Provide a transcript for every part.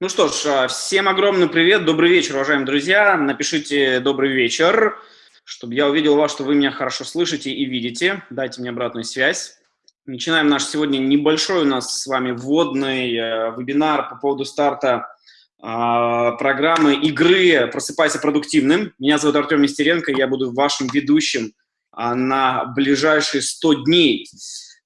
Ну что ж, а, всем огромный привет, добрый вечер, уважаемые друзья. Напишите «добрый вечер», чтобы я увидел вас, что вы меня хорошо слышите и видите. Дайте мне обратную связь. Начинаем наш сегодня небольшой у нас с вами вводный э, вебинар по поводу старта э, программы игры «Просыпайся продуктивным». Меня зовут Артем Нестеренко, я буду вашим ведущим э, на ближайшие 100 дней.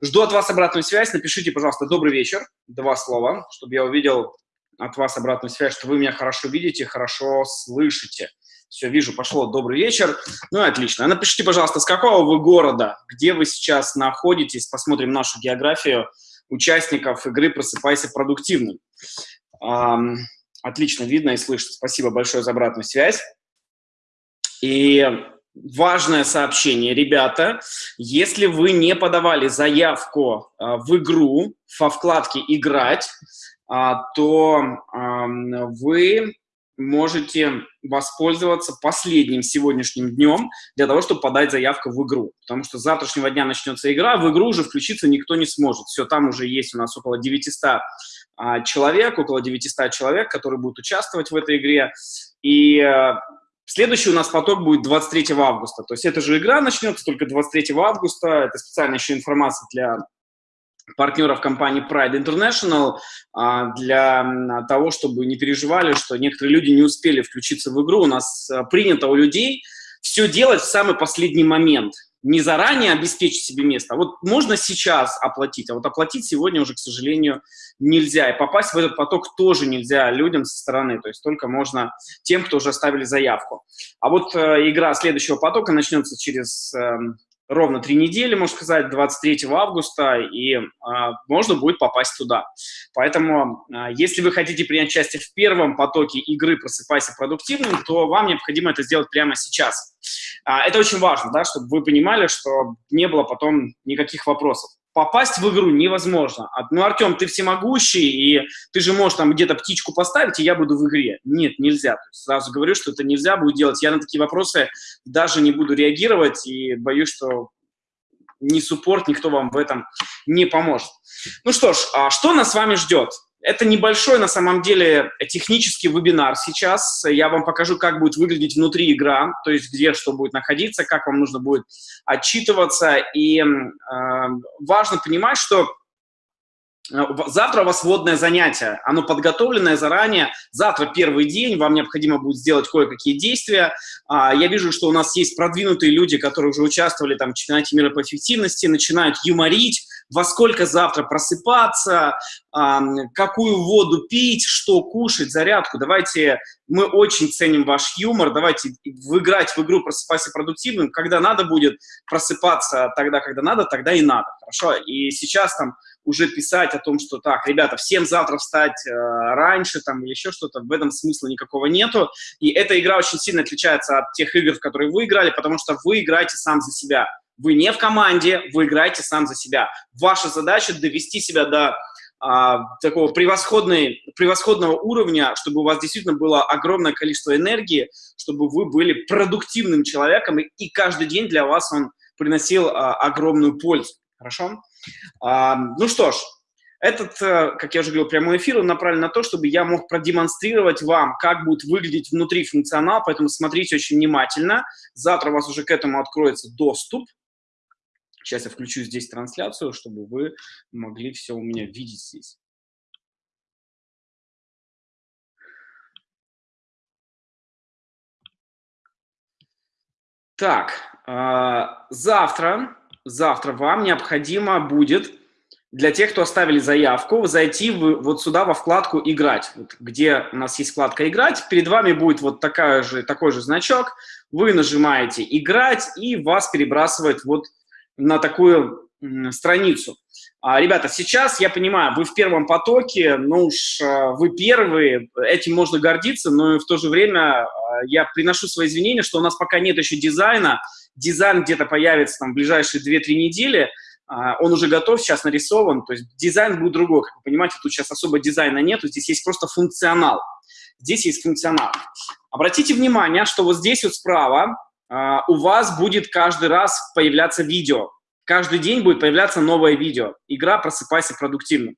Жду от вас обратную связь. Напишите, пожалуйста, «добрый вечер», два слова, чтобы я увидел от вас обратную связь, что вы меня хорошо видите, хорошо слышите. Все, вижу, пошло. Добрый вечер. Ну, отлично. Напишите, пожалуйста, с какого вы города, где вы сейчас находитесь. Посмотрим нашу географию участников игры «Просыпайся продуктивным». Отлично видно и слышно. Спасибо большое за обратную связь. И важное сообщение, ребята. Если вы не подавали заявку э, в игру во вкладке «Играть», а, то вы можете воспользоваться последним сегодняшним днем для того, чтобы подать заявку в игру. Потому что с завтрашнего дня начнется игра, в игру уже включиться никто не сможет. Все, там уже есть у нас около 900 а, человек, около 900 человек, которые будут участвовать в этой игре. И э, Следующий у нас поток будет 23 августа. То есть эта же игра начнется только 23 августа. Это специальная еще информация для партнеров компании Pride International а, для того, чтобы не переживали, что некоторые люди не успели включиться в игру. У нас а, принято у людей все делать в самый последний момент. Не заранее обеспечить себе место, а вот можно сейчас оплатить, а вот оплатить сегодня уже, к сожалению, нельзя. И попасть в этот поток тоже нельзя людям со стороны, то есть только можно тем, кто уже оставили заявку. А вот э, игра следующего потока начнется через э, ровно три недели, можно сказать, 23 августа, и а, можно будет попасть туда. Поэтому, а, если вы хотите принять участие в первом потоке игры «Просыпайся продуктивным», то вам необходимо это сделать прямо сейчас. А, это очень важно, да, чтобы вы понимали, что не было потом никаких вопросов попасть в игру невозможно. Ну, Артем, ты всемогущий, и ты же можешь там где-то птичку поставить, и я буду в игре. Нет, нельзя. Сразу говорю, что это нельзя будет делать. Я на такие вопросы даже не буду реагировать, и боюсь, что ни суппорт, никто вам в этом не поможет. Ну что ж, а что нас с вами ждет? Это небольшой, на самом деле, технический вебинар сейчас. Я вам покажу, как будет выглядеть внутри игра, то есть где что будет находиться, как вам нужно будет отчитываться. И э, важно понимать, что Э, завтра у вас вводное занятие, оно подготовленное заранее. Завтра первый день, вам необходимо будет сделать кое-какие действия. А, я вижу, что у нас есть продвинутые люди, которые уже участвовали там, в чемпионате мира по эффективности, начинают юморить, во сколько завтра просыпаться, какую воду пить, что кушать, зарядку. Давайте, мы очень ценим ваш юмор, давайте выиграть в игру «Просыпайся продуктивным». Когда надо будет просыпаться тогда, когда надо, тогда и надо, хорошо? И сейчас там уже писать о том, что так, ребята, всем завтра встать э, раньше там или еще что-то, в этом смысла никакого нету. И эта игра очень сильно отличается от тех игр, в которые вы играли, потому что вы играете сам за себя. Вы не в команде, вы играете сам за себя. Ваша задача довести себя до а, такого превосходной, превосходного уровня, чтобы у вас действительно было огромное количество энергии, чтобы вы были продуктивным человеком, и, и каждый день для вас он приносил а, огромную пользу. Хорошо? А, ну что ж, этот, э, как я уже говорил, прямой эфир направлен на то, чтобы я мог продемонстрировать вам, как будет выглядеть внутри функционал, поэтому смотрите очень внимательно. Завтра у вас уже к этому откроется доступ. Сейчас я включу здесь трансляцию, чтобы вы могли все у меня видеть здесь. Так, а, завтра завтра вам необходимо будет для тех, кто оставили заявку, зайти вот сюда во вкладку «Играть», вот, где у нас есть вкладка «Играть». Перед вами будет вот такая же, такой же значок. Вы нажимаете «Играть» и вас перебрасывает вот на такую страницу. А, ребята, сейчас, я понимаю, вы в первом потоке, ну уж а, вы первые, этим можно гордиться, но в то же время а, я приношу свои извинения, что у нас пока нет еще дизайна, дизайн где-то появится там в ближайшие 2-3 недели, он уже готов, сейчас нарисован, то есть дизайн будет другой, как вы понимаете, тут сейчас особо дизайна нету, здесь есть просто функционал. Здесь есть функционал. Обратите внимание, что вот здесь вот справа у вас будет каждый раз появляться видео. Каждый день будет появляться новое видео. Игра «Просыпайся продуктивно».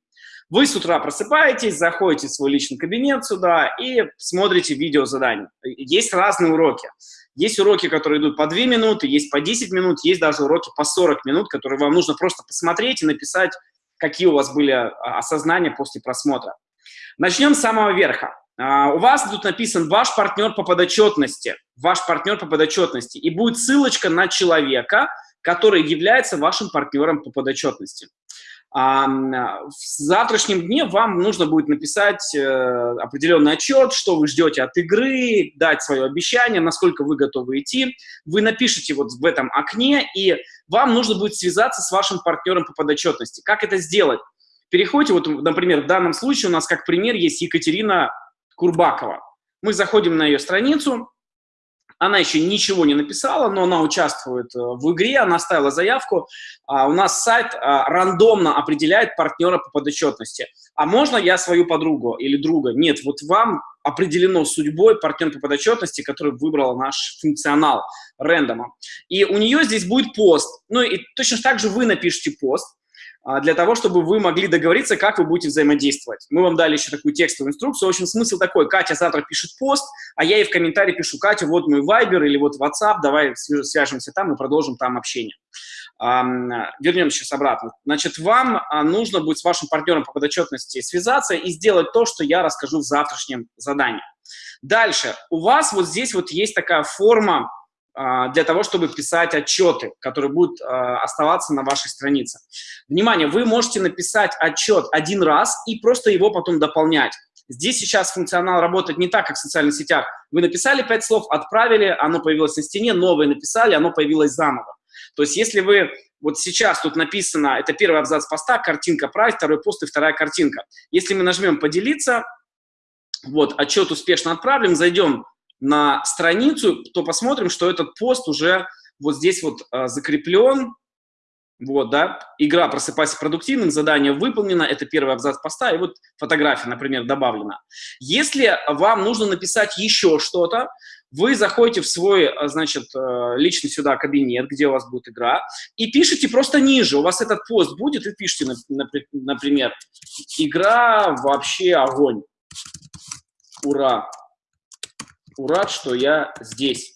Вы с утра просыпаетесь, заходите в свой личный кабинет сюда и смотрите видео задания. Есть разные уроки. Есть уроки, которые идут по 2 минуты, есть по 10 минут, есть даже уроки по 40 минут, которые вам нужно просто посмотреть и написать, какие у вас были а, осознания после просмотра. Начнем с самого верха. А, у вас тут написан «Ваш партнер по подотчетности». Ваш партнер по подотчетности. И будет ссылочка на человека, который является вашим партнером по подотчетности. А, в завтрашнем дне вам нужно будет написать э, определенный отчет, что вы ждете от игры, дать свое обещание, насколько вы готовы идти. Вы напишите вот в этом окне, и вам нужно будет связаться с вашим партнером по подотчетности. Как это сделать? Переходите, вот, например, в данном случае у нас как пример есть Екатерина Курбакова. Мы заходим на ее страницу, она еще ничего не написала, но она участвует э, в игре, она оставила заявку. А у нас сайт а, рандомно определяет партнера по подотчетности. А можно я свою подругу или друга? Нет, вот вам определено судьбой партнер по подотчетности, который выбрал наш функционал рандома. И у нее здесь будет пост. Ну и точно так же вы напишите пост. А, для того, чтобы вы могли договориться, как вы будете взаимодействовать. Мы вам дали еще такую текстовую инструкцию. В общем, смысл такой. Катя завтра пишет пост, а я ей в комментарии пишу, Катя, вот мой Viber или вот WhatsApp, давай свяжемся там и продолжим там общение. Вернемся сейчас обратно. Значит, вам а, нужно будет с вашим партнером по подотчетности связаться и сделать то, что я расскажу в завтрашнем задании. Дальше. У вас вот здесь вот есть такая форма для того, чтобы писать отчеты, которые будут а, оставаться на вашей странице. Внимание, вы можете написать отчет один раз и просто его потом дополнять. Здесь сейчас функционал работает не так, как в социальных сетях. Вы написали пять слов, отправили, оно появилось на стене, новое написали, оно появилось заново. То есть если вы вот сейчас тут написано, это первый абзац поста, картинка прайс, второй пост и вторая картинка. Если мы нажмем «Поделиться», вот, отчет успешно отправлен, зайдем на страницу, то посмотрим, что этот пост уже вот здесь вот а, закреплен. Вот, да, игра «Просыпайся продуктивным», задание выполнено, это первый абзац поста, и вот фотография, например, добавлена. Если вам нужно написать еще что-то, вы заходите в свой, а, значит, а, личный сюда кабинет, где у вас будет игра, и пишите просто ниже, у вас этот пост будет, и пишите, например, «Игра вообще огонь». Ура! Рад, что я здесь.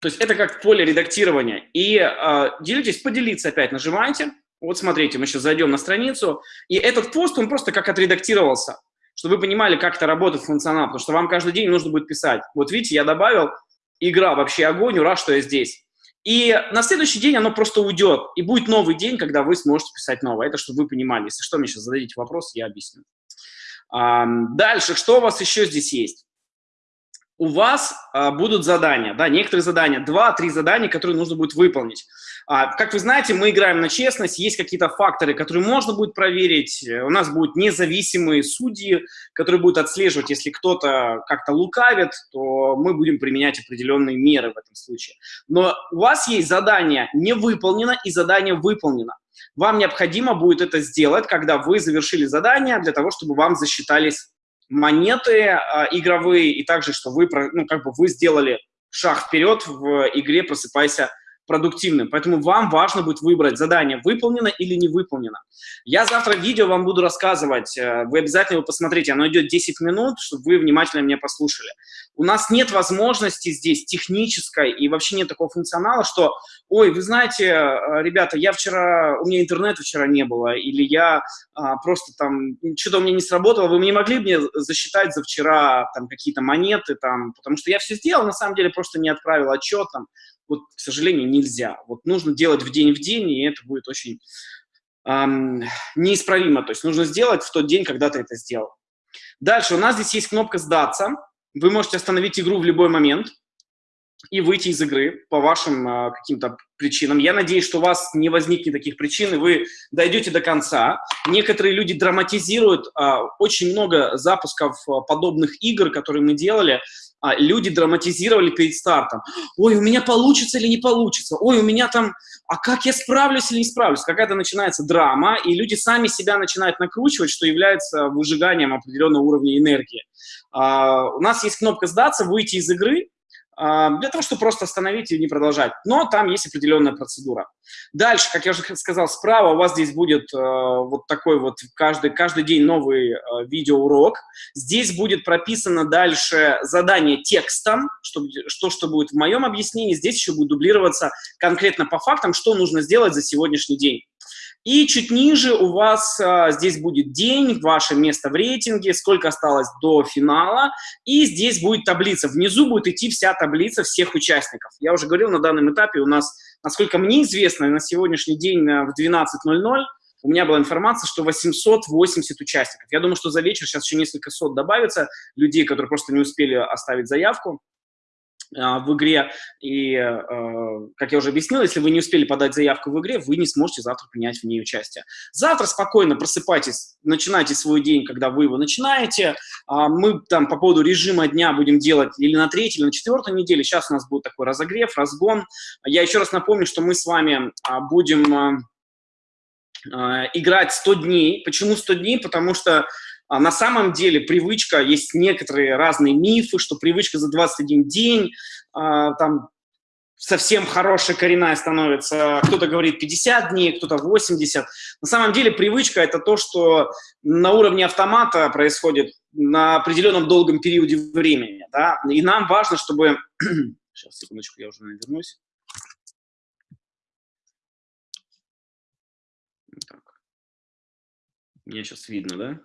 То есть это как поле редактирования. И э, делитесь, поделиться опять нажимаете. Вот смотрите, мы сейчас зайдем на страницу. И этот пост, он просто как отредактировался, чтобы вы понимали, как это работает функционал. Потому что вам каждый день нужно будет писать. Вот видите, я добавил, игра вообще огонь, ура, что я здесь. И на следующий день оно просто уйдет. И будет новый день, когда вы сможете писать новое. Это чтобы вы понимали. Если что, мне сейчас зададите вопрос, я объясню. А, дальше, что у вас еще здесь есть? У вас а, будут задания, да, некоторые задания, два-три задания, которые нужно будет выполнить. А, как вы знаете, мы играем на честность, есть какие-то факторы, которые можно будет проверить, у нас будут независимые судьи, которые будут отслеживать, если кто-то как-то лукавит, то мы будем применять определенные меры в этом случае. Но у вас есть задание не выполнено и задание выполнено. Вам необходимо будет это сделать, когда вы завершили задание, для того, чтобы вам засчитались монеты э, игровые, и также, что вы, ну, как бы вы сделали шаг вперед в игре «Просыпайся продуктивным. Поэтому вам важно будет выбрать, задание выполнено или не выполнено. Я завтра видео вам буду рассказывать, э, вы обязательно его посмотрите, оно идет 10 минут, чтобы вы внимательно меня послушали. У нас нет возможности здесь технической и вообще нет такого функционала, что, ой, вы знаете, э, ребята, я вчера, у меня интернета вчера не было, или я а, просто там, что-то у меня не сработало, вы не могли мне засчитать за вчера там какие-то монеты, там, потому что я все сделал, на самом деле просто не отправил отчет, там, вот, к сожалению, нельзя. Вот нужно делать в день в день, и это будет очень эм, неисправимо. То есть нужно сделать в тот день, когда ты это сделал. Дальше у нас здесь есть кнопка «Сдаться». Вы можете остановить игру в любой момент и выйти из игры по вашим э, каким-то причинам. Я надеюсь, что у вас не возникнет таких причин, и вы дойдете до конца. Некоторые люди драматизируют э, очень много запусков э, подобных игр, которые мы делали, а, люди драматизировали перед стартом. Ой, у меня получится или не получится? Ой, у меня там, а как я справлюсь или не справлюсь? Какая-то начинается драма, и люди сами себя начинают накручивать, что является выжиганием определенного уровня энергии. А, у нас есть кнопка «Сдаться», «Выйти из игры», а, для того, чтобы просто остановить и не продолжать. Но там есть определенная процедура. Дальше, как я уже сказал, справа у вас здесь будет э, вот такой вот каждый, каждый день новый э, видеоурок. Здесь будет прописано дальше задание текстом, что, что, что будет в моем объяснении. Здесь еще будет дублироваться конкретно по фактам, что нужно сделать за сегодняшний день. И чуть ниже у вас а, здесь будет день, ваше место в рейтинге, сколько осталось до финала. И здесь будет таблица. Внизу будет идти вся таблица всех участников. Я уже говорил, на данном этапе у нас, насколько мне известно, на сегодняшний день в 12.00 у меня была информация, что 880 участников. Я думаю, что за вечер сейчас еще несколько сот добавится людей, которые просто не успели оставить заявку. А, в игре. И, а, как я уже объяснил, если вы не успели подать заявку в игре, вы не сможете завтра принять в ней участие. Завтра спокойно просыпайтесь, начинайте свой день, когда вы его начинаете. А, мы там по поводу режима дня будем делать или на третьей, или на четвертой неделе. Сейчас у нас будет такой разогрев, разгон. Я еще раз напомню, что мы с вами будем играть 100 дней. Почему 100 дней? Потому что а на самом деле привычка, есть некоторые разные мифы, что привычка за 21 день, а, там совсем хорошая коренная становится. Кто-то говорит 50 дней, кто-то 80. На самом деле привычка – это то, что на уровне автомата происходит на определенном долгом периоде времени. Да? И нам важно, чтобы… Сейчас, секундочку, я уже вернусь. Меня сейчас видно, да?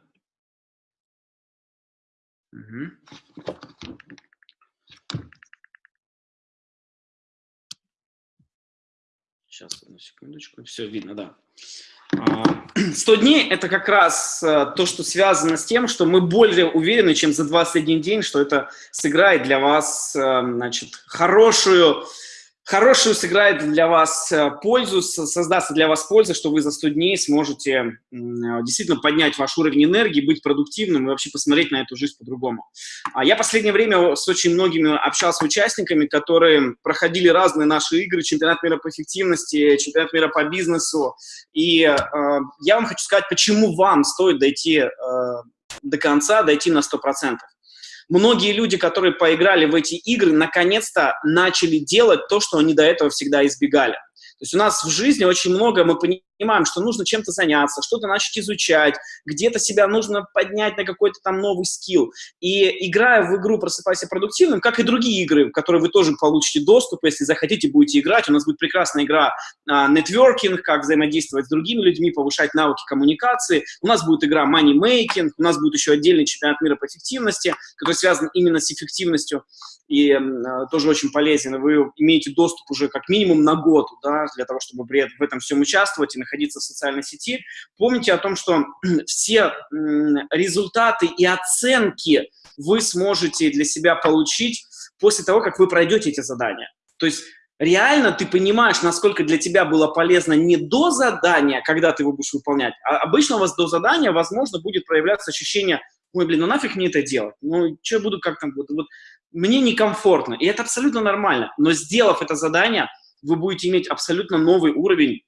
Сейчас, одну секундочку. Все видно, да. 100 а, дней – это как раз э, то, что связано с тем, что мы более уверены, чем за 21 день, что это сыграет для вас э, значит, хорошую хорошую сыграет для вас э, пользу, создастся для вас польза, что вы за 100 дней сможете действительно поднять ваш уровень энергии, быть продуктивным и вообще посмотреть на эту жизнь по-другому. А я последнее время с очень многими общался с участниками, которые проходили разные наши игры, чемпионат мира по эффективности, чемпионат мира по бизнесу. И э, я вам хочу сказать, почему вам стоит дойти э, до конца, дойти на 100% многие люди, которые поиграли в эти игры, наконец-то начали делать то, что они до этого всегда избегали. То есть у нас в жизни очень много мы понимаем, что нужно чем-то заняться, что-то начать изучать, где-то себя нужно поднять на какой-то там новый скилл. И играя в игру «Просыпайся продуктивным», как и другие игры, в которые вы тоже получите доступ, если захотите, будете играть. У нас будет прекрасная игра нетворкинг, как взаимодействовать с другими людьми, повышать навыки коммуникации. У нас будет игра money making, у нас будет еще отдельный чемпионат мира по эффективности, который связан именно с эффективностью и э, тоже очень полезен. Вы имеете доступ уже как минимум на год, да, для того, чтобы в этом всем участвовать и находиться в социальной сети. Помните о том, что все результаты и оценки вы сможете для себя получить после того, как вы пройдете эти задания. То есть реально ты понимаешь, насколько для тебя было полезно не до задания, когда ты его будешь выполнять, а обычно у вас до задания, возможно, будет проявляться ощущение, ой, блин, ну нафиг мне это делать, ну что буду как там, вот, вот мне некомфортно, и это абсолютно нормально, но сделав это задание, вы будете иметь абсолютно новый уровень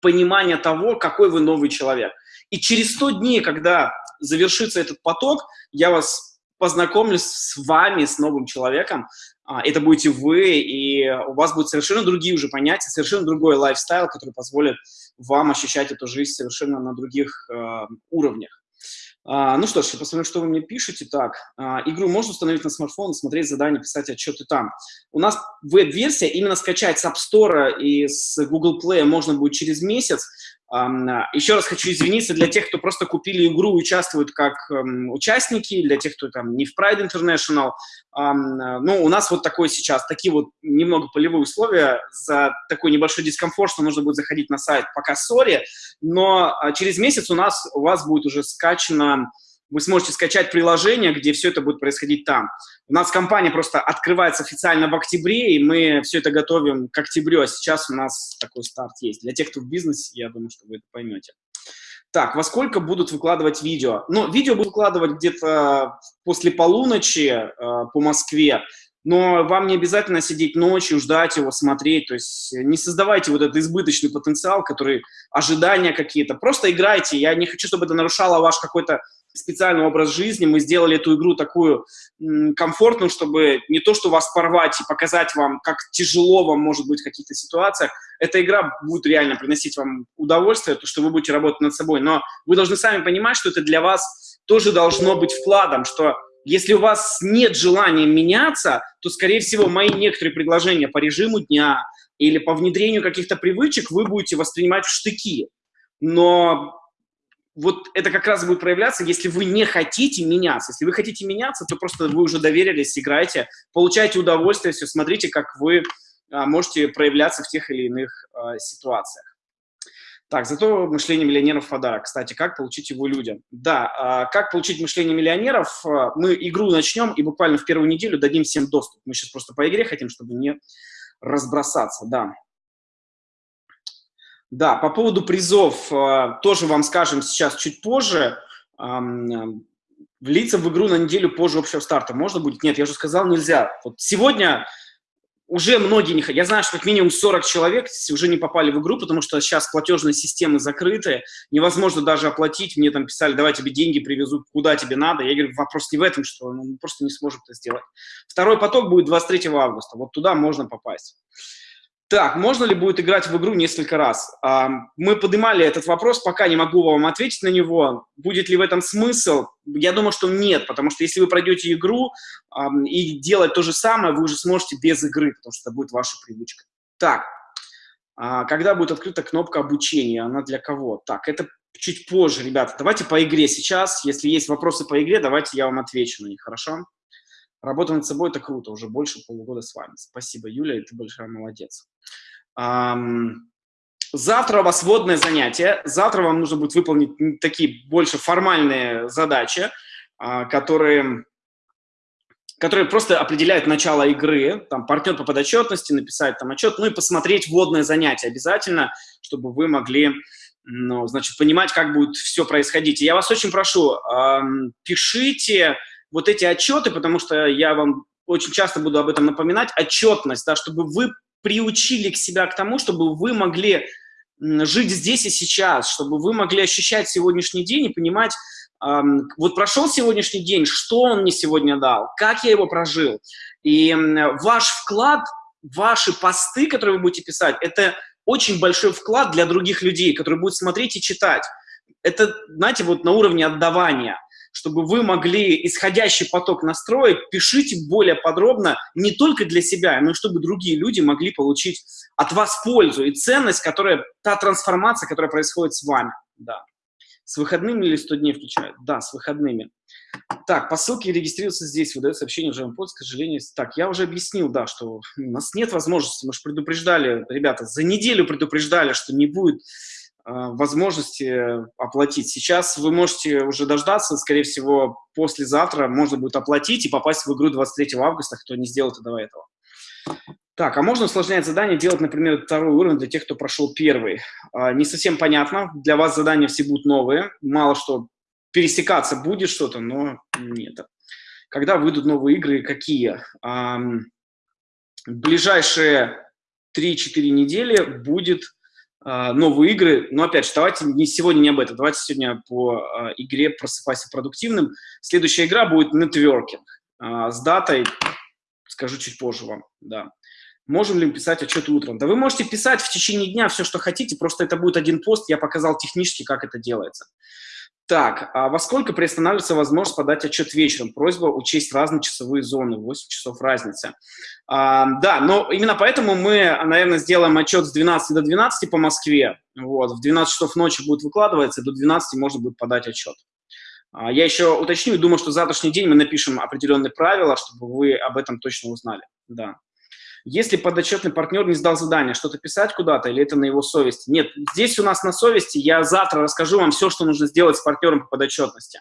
понимания того, какой вы новый человек. И через 100 дней, когда завершится этот поток, я вас познакомлю с вами, с новым человеком, а, это будете вы, и у вас будут совершенно другие уже понятия, совершенно другой лайфстайл, который позволит вам ощущать эту жизнь совершенно на других э, уровнях. А, ну что ж, я посмотрю, что вы мне пишете. Так, а, игру можно установить на смартфон, смотреть задания, писать отчеты там. У нас веб-версия, именно скачать с App Store и с Google Play можно будет через месяц. Еще раз хочу извиниться для тех, кто просто купили игру участвуют как um, участники, для тех, кто там не в Pride International. Um, ну, у нас вот такое сейчас, такие вот немного полевые условия, за такой небольшой дискомфорт, что нужно будет заходить на сайт пока сори, но uh, через месяц у нас, у вас будет уже скачано вы сможете скачать приложение, где все это будет происходить там. У нас компания просто открывается официально в октябре, и мы все это готовим к октябрю, а сейчас у нас такой старт есть. Для тех, кто в бизнесе, я думаю, что вы это поймете. Так, во сколько будут выкладывать видео? Ну, видео будут выкладывать где-то после полуночи э, по Москве, но вам не обязательно сидеть ночью, ждать его, смотреть, то есть не создавайте вот этот избыточный потенциал, который, ожидания какие-то, просто играйте, я не хочу, чтобы это нарушало ваш какой-то специальный образ жизни, мы сделали эту игру такую комфортную, чтобы не то, что вас порвать и показать вам, как тяжело вам может быть в каких-то ситуациях, эта игра будет реально приносить вам удовольствие, то, что вы будете работать над собой, но вы должны сами понимать, что это для вас тоже должно быть вкладом, что если у вас нет желания меняться, то, скорее всего, мои некоторые предложения по режиму дня или по внедрению каких-то привычек вы будете воспринимать в штыки. Но вот это как раз будет проявляться, если вы не хотите меняться. Если вы хотите меняться, то просто вы уже доверились, играете, получаете удовольствие, все, смотрите, как вы а, можете проявляться в тех или иных а, ситуациях. Так, зато мышление миллионеров подарок. Кстати, как получить его людям? Да, а, как получить мышление миллионеров? А, мы игру начнем и буквально в первую неделю дадим всем доступ. Мы сейчас просто по игре хотим, чтобы не разбросаться, да. Да, по поводу призов э, тоже вам скажем сейчас чуть позже. Влиться в игру на неделю позже общего старта можно будет? Нет, я уже сказал, нельзя. Вот сегодня уже многие не хотят. Я знаю, что как минимум 40 человек уже не попали в игру, потому что сейчас платежные системы закрыты, невозможно даже оплатить. Мне там писали, давай тебе деньги привезут, куда тебе надо. Я говорю, вопрос не в этом, что ну, мы просто не сможем это сделать. Второй поток будет 23 августа, вот туда можно попасть. Так, можно ли будет играть в игру несколько раз? Мы поднимали этот вопрос, пока не могу вам ответить на него. Будет ли в этом смысл? Я думаю, что нет, потому что если вы пройдете игру и делать то же самое, вы уже сможете без игры, потому что это будет ваша привычка. Так, а, когда будет открыта кнопка обучения? Она для кого? Так, это чуть позже, ребята. Давайте по игре сейчас. Если есть вопросы по игре, давайте я вам отвечу на них, хорошо? Работа над собой – это круто, уже больше полугода с вами. Спасибо, Юля, ты большая молодец. Завтра у вас водное занятие. Завтра вам нужно будет выполнить такие больше формальные задачи, а, которые, которые просто определяют начало игры. Там партнер по подотчетности, написать там отчет, ну и посмотреть водное занятие обязательно, чтобы вы могли ну, значит, понимать, как будет все происходить. И я вас очень прошу, пишите вот эти отчеты, потому что я вам очень часто буду об этом напоминать, отчетность, да, чтобы вы приучили к себя к тому, чтобы вы могли жить здесь и сейчас, чтобы вы могли ощущать сегодняшний день и понимать, эм, вот прошел сегодняшний день, что он мне сегодня дал, как я его прожил. И ваш вклад, ваши посты, которые вы будете писать, это очень большой вклад для других людей, которые будут смотреть и читать. Это, знаете, вот на уровне отдавания чтобы вы могли исходящий поток настроить, пишите более подробно не только для себя, но и чтобы другие люди могли получить от вас пользу и ценность, которая, та трансформация, которая происходит с вами. Да. С выходными или 100 дней включают? Да, с выходными. Так, по ссылке регистрируется здесь, выдает сообщение уже под, к сожалению. Так, я уже объяснил, да, что у нас нет возможности, мы же предупреждали, ребята, за неделю предупреждали, что не будет возможности оплатить. Сейчас вы можете уже дождаться, скорее всего, послезавтра можно будет оплатить и попасть в игру 23 августа, кто не сделал это до этого. Так, а можно усложнять задание, делать, например, второй уровень для тех, кто прошел первый? А, не совсем понятно. Для вас задания все будут новые. Мало что пересекаться будет что-то, но нет. Когда выйдут новые игры, какие? Ближайшие 3-4 недели будет новые игры. Но опять же, давайте не сегодня не об этом. Давайте сегодня по а, игре «Просыпайся продуктивным». Следующая игра будет «Нетворкинг». А, с датой скажу чуть позже вам. Да. Можем ли мы писать отчет утром? Да вы можете писать в течение дня все, что хотите, просто это будет один пост, я показал технически, как это делается. Так, а во сколько приостанавливается возможность подать отчет вечером? Просьба учесть разные часовые зоны, 8 часов разницы. А, да, но именно поэтому мы, наверное, сделаем отчет с 12 до 12 по Москве. Вот, в 12 часов ночи будет выкладываться, до 12 можно будет подать отчет. А, я еще уточню думаю, что завтрашний день мы напишем определенные правила, чтобы вы об этом точно узнали. Да. Если подотчетный партнер не сдал задание, что-то писать куда-то или это на его совести? Нет, здесь у нас на совести. Я завтра расскажу вам все, что нужно сделать с партнером по подотчетности.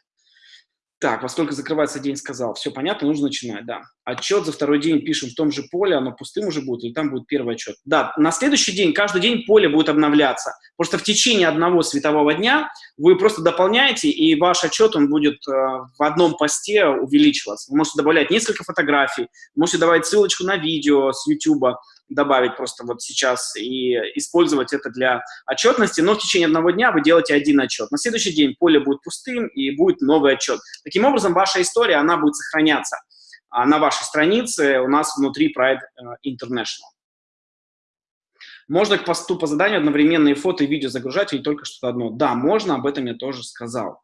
Так, во сколько закрывается день, сказал. Все понятно, нужно начинать, да. Отчет за второй день пишем в том же поле, оно пустым уже будет, или там будет первый отчет. Да, на следующий день, каждый день поле будет обновляться. Просто в течение одного светового дня вы просто дополняете, и ваш отчет, он будет э, в одном посте увеличиваться. Вы можете добавлять несколько фотографий, можете добавить ссылочку на видео с YouTube, добавить просто вот сейчас и использовать это для отчетности, но в течение одного дня вы делаете один отчет. На следующий день поле будет пустым и будет новый отчет. Таким образом, ваша история, она будет сохраняться на вашей странице у нас внутри проект э, International. Можно к посту по заданию одновременные фото и видео загружать или только что-то одно? Да, можно, об этом я тоже сказал.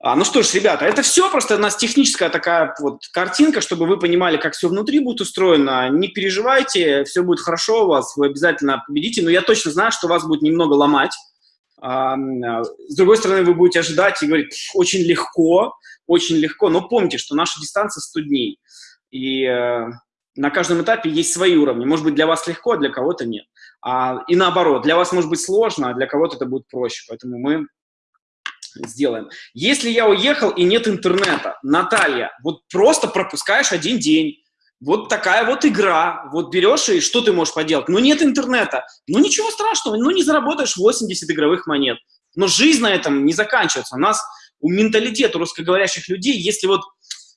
А, ну что ж, ребята, это все просто у нас техническая такая вот картинка, чтобы вы понимали, как все внутри будет устроено. Не переживайте, все будет хорошо у вас, вы обязательно победите. Но я точно знаю, что вас будет немного ломать. А, с другой стороны, вы будете ожидать и говорить, очень легко, очень легко, но помните, что наша дистанция 100 дней, и э, на каждом этапе есть свои уровни. Может быть, для вас легко, а для кого-то нет. А, и наоборот, для вас может быть сложно, а для кого-то это будет проще. Поэтому мы сделаем. Если я уехал и нет интернета, Наталья, вот просто пропускаешь один день, вот такая вот игра, вот берешь и что ты можешь поделать? Ну нет интернета, ну ничего страшного, ну не заработаешь 80 игровых монет. Но жизнь на этом не заканчивается. У нас у менталитета русскоговорящих людей, если вот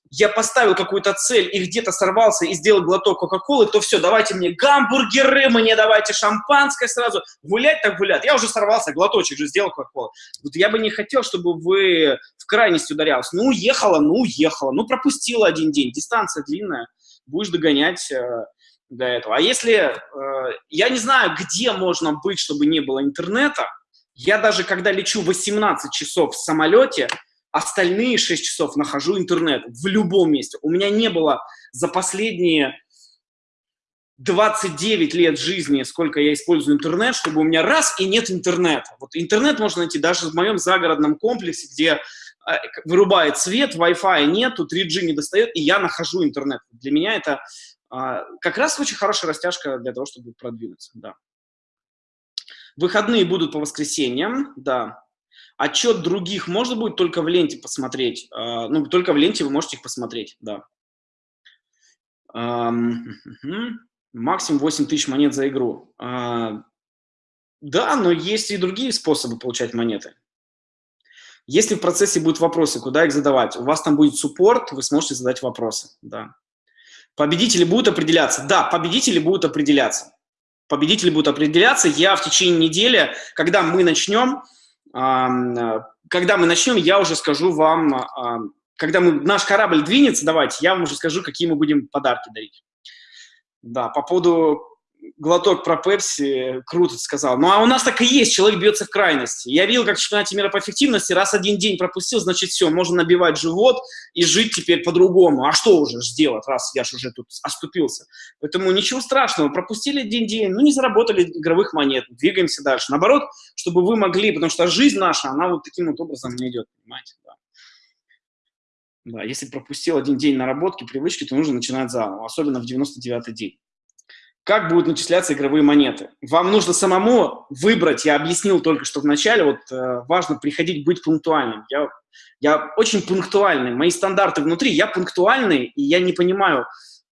я поставил какую-то цель и где-то сорвался и сделал глоток Кока-Колы, то все, давайте мне гамбургеры, мне давайте шампанское сразу. Гулять так гулять. Я уже сорвался, глоточек же сделал Кока-Колы. Вот я бы не хотел, чтобы вы в крайность ударялись. Ну, уехала, ну, уехала. Ну, пропустила один день. Дистанция длинная. Будешь догонять э, до этого. А если... Э, я не знаю, где можно быть, чтобы не было интернета, я даже, когда лечу 18 часов в самолете, остальные 6 часов нахожу интернет в любом месте. У меня не было за последние 29 лет жизни, сколько я использую интернет, чтобы у меня раз и нет интернета. Вот интернет можно найти даже в моем загородном комплексе, где вырубает свет, Wi-Fi нету, 3G не достает, и я нахожу интернет. Для меня это а, как раз очень хорошая растяжка для того, чтобы продвинуться. Да. Выходные будут по воскресеньям, да. Отчет других можно будет только в ленте посмотреть. А, ну, только в ленте вы можете их посмотреть, да. Максимум 8 тысяч монет за игру. А, да, но есть и другие способы получать монеты. Если в процессе будут вопросы, куда их задавать? У вас там будет суппорт, вы сможете задать вопросы, да. Победители будут определяться? Да, победители будут определяться победители будут определяться. Я в течение недели, когда мы начнем, когда мы начнем, я уже скажу вам, когда мы, наш корабль двинется, давайте, я вам уже скажу, какие мы будем подарки дарить. Да, по поводу глоток про Пепси, круто сказал. Ну, а у нас так и есть, человек бьется в крайности. Я видел, как в чемпионате мира по эффективности, раз один день пропустил, значит, все, можно набивать живот и жить теперь по-другому. А что уже сделать, раз я же уже тут оступился? Поэтому ничего страшного, пропустили один день, ну, не заработали игровых монет, двигаемся дальше. Наоборот, чтобы вы могли, потому что жизнь наша, она вот таким вот образом не идет, понимаете, да. Да, если пропустил один день наработки, привычки, то нужно начинать заново, особенно в 99-й день как будут начисляться игровые монеты. Вам нужно самому выбрать, я объяснил только что в начале, вот э, важно приходить быть пунктуальным. Я, я очень пунктуальный, мои стандарты внутри, я пунктуальный, и я не понимаю,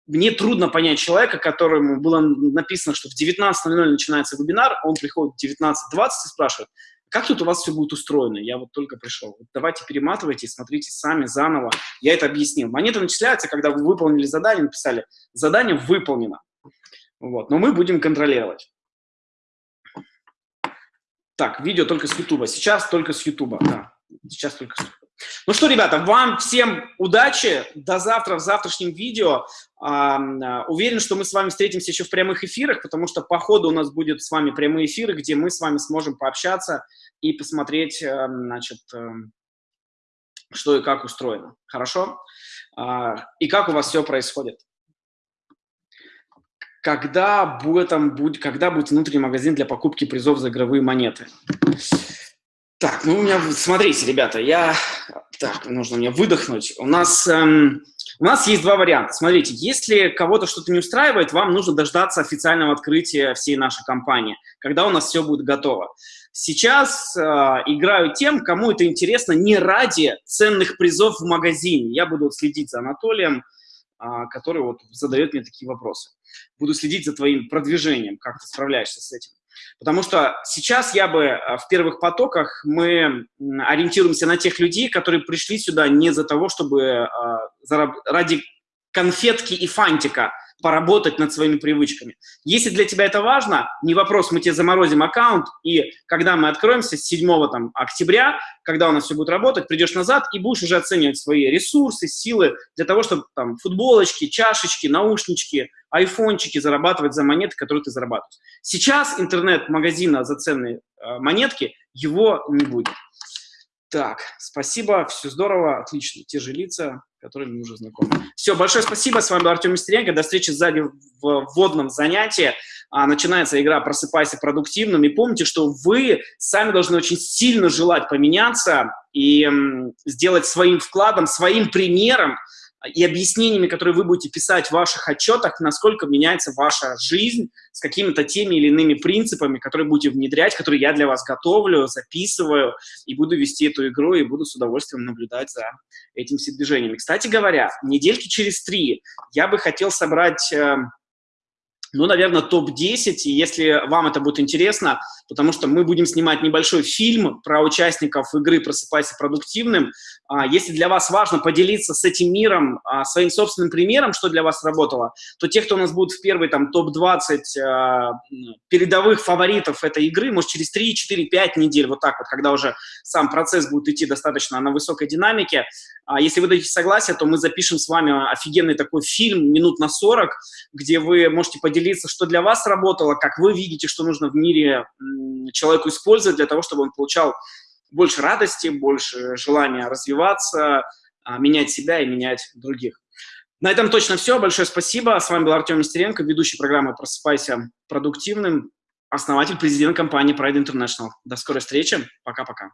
мне трудно понять человека, которому было написано, что в 19.00 начинается вебинар, он приходит в 19.20 и спрашивает, как тут у вас все будет устроено? Я вот только пришел. Вот давайте перематывайте смотрите сами заново. Я это объяснил. Монеты начисляются, когда вы выполнили задание, написали, задание выполнено. Вот. Но мы будем контролировать. Так, видео только с YouTube. Сейчас только с YouTube. Да, сейчас только с YouTube. Ну что, ребята, вам всем удачи. До завтра в завтрашнем видео. Уверен, что мы с вами встретимся еще в прямых эфирах, потому что по ходу у нас будет с вами прямые эфиры, где мы с вами сможем пообщаться и посмотреть, эм, значит, эм, что и как устроено. Хорошо? А, и как у вас все происходит когда будет, там, будет, когда будет внутренний магазин для покупки призов за игровые монеты. Так, ну у меня, смотрите, ребята, я, так, нужно мне выдохнуть. У нас, эм, у нас есть два варианта. Смотрите, если кого-то что-то не устраивает, вам нужно дождаться официального открытия всей нашей компании, когда у нас все будет готово. Сейчас э, играю тем, кому это интересно не ради ценных призов в магазине. Я буду следить за Анатолием, который вот задает мне такие вопросы. Буду следить за твоим продвижением, как ты справляешься с этим. Потому что сейчас я бы а, в первых потоках мы ориентируемся на тех людей, которые пришли сюда не за того, чтобы а, ради конфетки и фантика поработать над своими привычками. Если для тебя это важно, не вопрос, мы тебе заморозим аккаунт, и когда мы откроемся с 7 там, октября, когда у нас все будет работать, придешь назад и будешь уже оценивать свои ресурсы, силы для того, чтобы там футболочки, чашечки, наушнички, айфончики зарабатывать за монеты, которые ты зарабатываешь. Сейчас интернет-магазина за ценные э, монетки, его не будет. Так, спасибо, все здорово, отлично. Те же лица, которые мы уже знакомы. Все, большое спасибо. С вами был Артем Мистеренко. До встречи сзади в вводном занятии. А, начинается игра «Просыпайся продуктивным». И помните, что вы сами должны очень сильно желать поменяться и сделать своим вкладом, своим примером и объяснениями, которые вы будете писать в ваших отчетах, насколько меняется ваша жизнь с какими-то теми или иными принципами, которые будете внедрять, которые я для вас готовлю, записываю, и буду вести эту игру, и буду с удовольствием наблюдать за этим все движениями. Кстати говоря, недельки через три я бы хотел собрать эм, ну, наверное, топ-10, и если вам это будет интересно, потому что мы будем снимать небольшой фильм про участников игры «Просыпайся продуктивным». А, если для вас важно поделиться с этим миром а, своим собственным примером, что для вас работало, то те, кто у нас будет в первой там топ-20 а, передовых фаворитов этой игры, может, через 3, 4, 5 недель, вот так вот, когда уже сам процесс будет идти достаточно на высокой динамике, если вы дадите согласие, то мы запишем с вами офигенный такой фильм минут на 40, где вы можете поделиться, что для вас работало, как вы видите, что нужно в мире человеку использовать для того, чтобы он получал больше радости, больше желания развиваться, а, менять себя и менять других. На этом точно все. Большое спасибо. С вами был Артем Нестеренко, ведущий программы «Просыпайся продуктивным», основатель, президент компании Pride International. До скорой встречи. Пока-пока.